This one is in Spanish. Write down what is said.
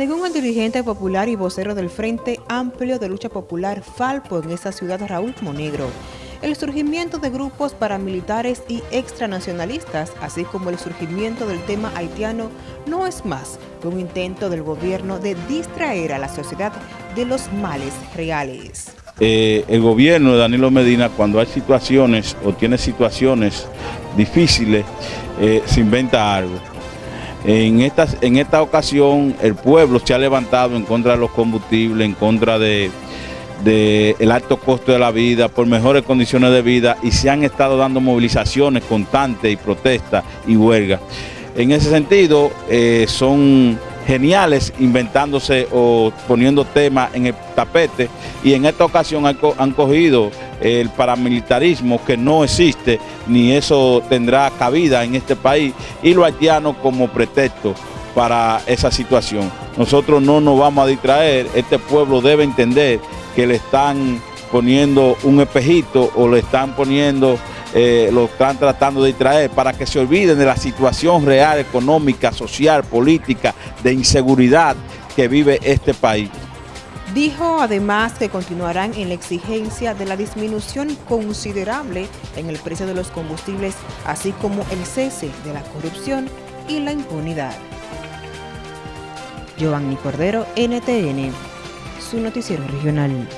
Según el dirigente popular y vocero del Frente Amplio de Lucha Popular Falpo en esa ciudad Raúl Monegro, el surgimiento de grupos paramilitares y extranacionalistas, así como el surgimiento del tema haitiano, no es más que un intento del gobierno de distraer a la sociedad de los males reales. Eh, el gobierno de Danilo Medina, cuando hay situaciones o tiene situaciones difíciles, eh, se inventa algo en esta, en esta ocasión el pueblo se ha levantado en contra de los combustibles, en contra de, el alto costo de la vida, por mejores condiciones de vida y se han estado dando movilizaciones constantes y protestas y huelgas. En ese sentido, eh, son geniales inventándose o poniendo temas en el tapete y en esta ocasión han, cogido el paramilitarismo que no existe ni eso tendrá cabida en este país y lo haitiano como pretexto para esa situación. Nosotros no nos vamos a distraer, este pueblo debe entender que le están poniendo un espejito o le están poniendo eh, lo están tratando de distraer para que se olviden de la situación real, económica, social, política, de inseguridad que vive este país. Dijo además que continuarán en la exigencia de la disminución considerable en el precio de los combustibles, así como el cese de la corrupción y la impunidad. Giovanni Cordero, NTN, su noticiero regional.